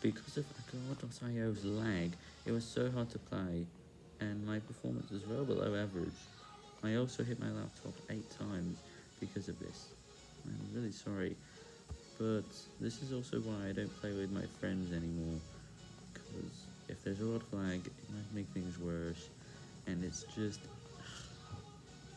because of Agora.io's lag, it was so hard to play, and my performance was well below average. I also hit my laptop 8 times because of this. I'm really sorry, but this is also why I don't play with my friends anymore, because if there's a lot of lag, it might make things worse, and it's just